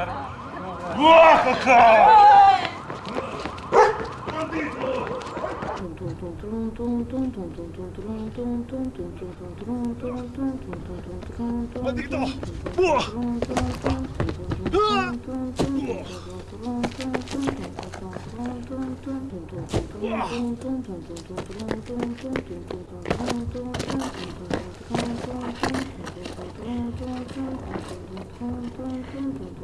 わーかっ。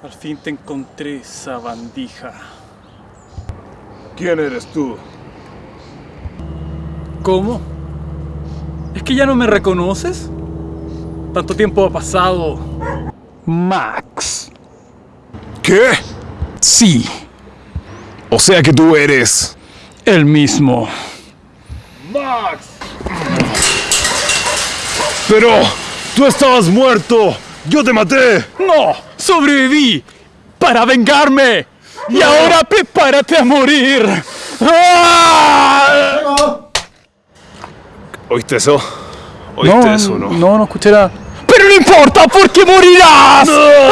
Al fin te encontré, sabandija. ¿Quién eres tú? ¿Cómo? ¿Es que ya no me reconoces? Tanto tiempo ha pasado. Max. ¿Qué? Sí, O sea que tú eres... el mismo. ¡Max! Pero... ¡Tú estabas muerto! ¡Yo te maté! ¡No! ¡Sobreviví! ¡Para vengarme! ¡Y ahora prepárate a morir! ¡Ah! ¿Oíste eso? ¿Oíste eso, no? No, no escuché nada. ¡Pero no importa porque morirás! ¡Ah!